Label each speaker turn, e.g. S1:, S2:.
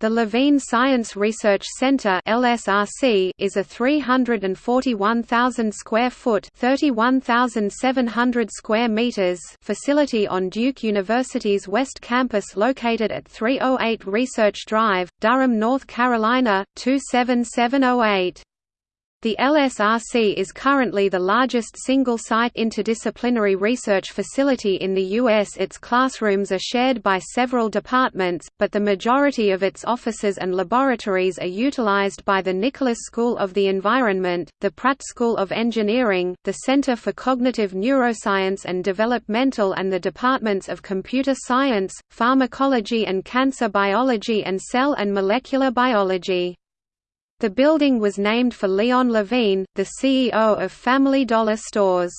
S1: The Levine Science Research Center (LSRC) is a 341,000 square foot (31,700 square meters) facility on Duke University's West Campus located at 308 Research Drive, Durham, North Carolina 27708. The LSRC is currently the largest single-site interdisciplinary research facility in the U.S. Its classrooms are shared by several departments, but the majority of its offices and laboratories are utilized by the Nicholas School of the Environment, the Pratt School of Engineering, the Center for Cognitive Neuroscience and Developmental and the departments of Computer Science, Pharmacology and Cancer Biology and Cell and Molecular Biology. The building was named for Leon Levine, the CEO of Family Dollar Stores.